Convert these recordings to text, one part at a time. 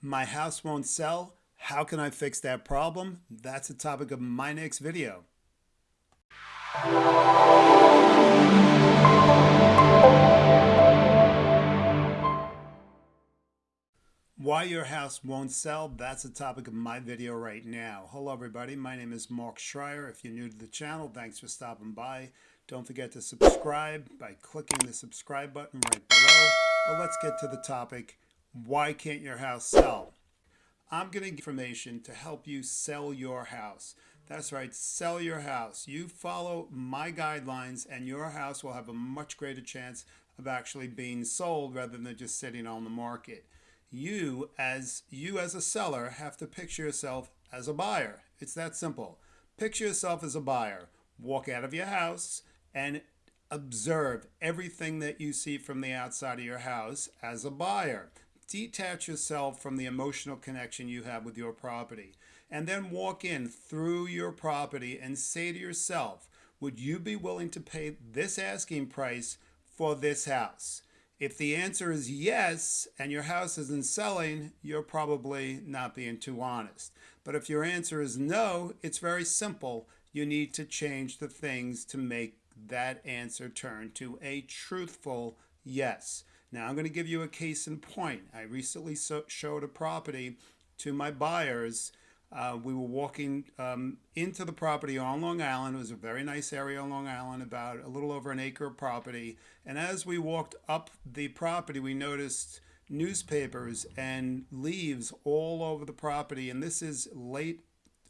My house won't sell. How can I fix that problem? That's the topic of my next video. Why your house won't sell, that's the topic of my video right now. Hello everybody, my name is Mark Schreier. If you're new to the channel, thanks for stopping by. Don't forget to subscribe by clicking the subscribe button right below. But let's get to the topic, why can't your house sell? I'm going to getting information to help you sell your house. That's right, sell your house. You follow my guidelines and your house will have a much greater chance of actually being sold rather than just sitting on the market you as you as a seller have to picture yourself as a buyer. It's that simple. Picture yourself as a buyer. Walk out of your house and observe everything that you see from the outside of your house as a buyer. Detach yourself from the emotional connection you have with your property. And then walk in through your property and say to yourself, would you be willing to pay this asking price for this house? If the answer is yes, and your house isn't selling, you're probably not being too honest. But if your answer is no, it's very simple. You need to change the things to make that answer turn to a truthful yes. Now, I'm going to give you a case in point. I recently so showed a property to my buyers uh, we were walking um, into the property on Long Island. It was a very nice area on Long Island, about a little over an acre of property. And as we walked up the property, we noticed newspapers and leaves all over the property. And this is late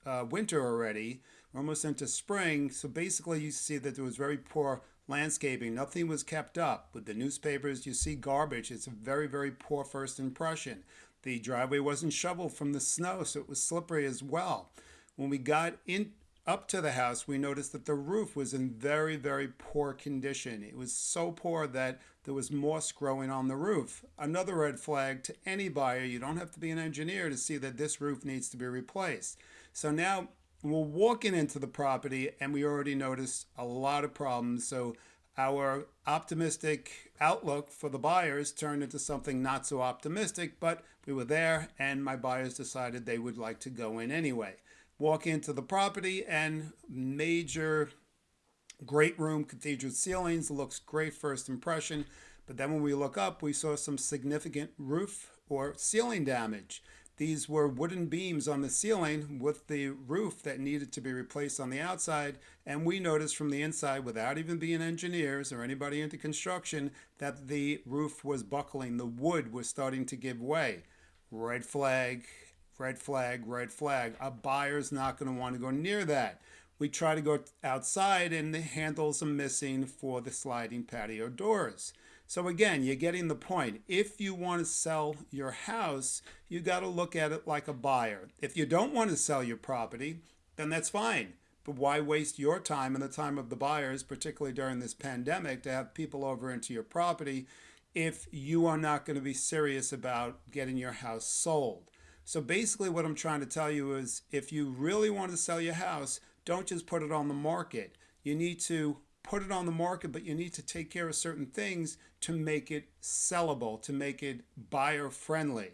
uh, winter already, We're almost into spring. So basically, you see that there was very poor landscaping. Nothing was kept up. With the newspapers, you see garbage. It's a very, very poor first impression. The driveway wasn't shoveled from the snow, so it was slippery as well. When we got in up to the house, we noticed that the roof was in very, very poor condition. It was so poor that there was moss growing on the roof. Another red flag to any buyer, you don't have to be an engineer to see that this roof needs to be replaced. So now we're walking into the property and we already noticed a lot of problems. So our optimistic outlook for the buyers turned into something not so optimistic, but we were there and my buyers decided they would like to go in anyway. Walk into the property and major great room, cathedral ceilings, looks great first impression. But then when we look up, we saw some significant roof or ceiling damage. These were wooden beams on the ceiling with the roof that needed to be replaced on the outside. And we noticed from the inside, without even being engineers or anybody into construction, that the roof was buckling. The wood was starting to give way. Red flag, red flag, red flag. A buyer's not going to want to go near that. We try to go outside and the handles are missing for the sliding patio doors. So again, you're getting the point. If you want to sell your house, you got to look at it like a buyer. If you don't want to sell your property, then that's fine. But why waste your time and the time of the buyers, particularly during this pandemic, to have people over into your property if you are not going to be serious about getting your house sold? So basically what I'm trying to tell you is if you really want to sell your house, don't just put it on the market. You need to put it on the market, but you need to take care of certain things to make it sellable, to make it buyer friendly.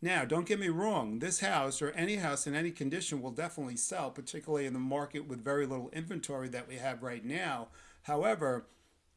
Now, don't get me wrong, this house or any house in any condition will definitely sell, particularly in the market with very little inventory that we have right now. However,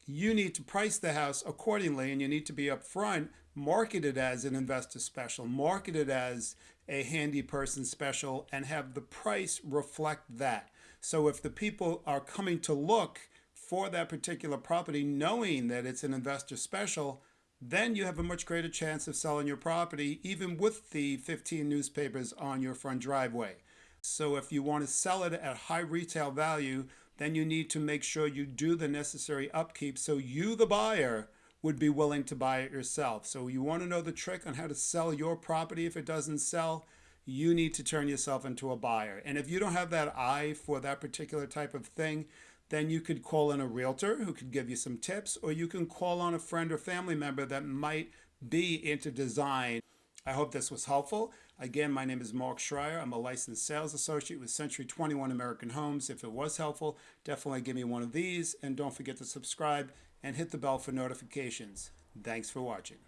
you need to price the house accordingly and you need to be upfront, market it as an investor special, market it as a handy person special, and have the price reflect that. So if the people are coming to look for that particular property, knowing that it's an investor special, then you have a much greater chance of selling your property, even with the 15 newspapers on your front driveway. So if you want to sell it at high retail value, then you need to make sure you do the necessary upkeep so you, the buyer, would be willing to buy it yourself. So you want to know the trick on how to sell your property if it doesn't sell, you need to turn yourself into a buyer. And if you don't have that eye for that particular type of thing, then you could call in a realtor who could give you some tips, or you can call on a friend or family member that might be into design. I hope this was helpful. Again, my name is Mark Schreier. I'm a licensed sales associate with Century 21 American Homes. If it was helpful, definitely give me one of these. And don't forget to subscribe and hit the bell for notifications. Thanks for watching.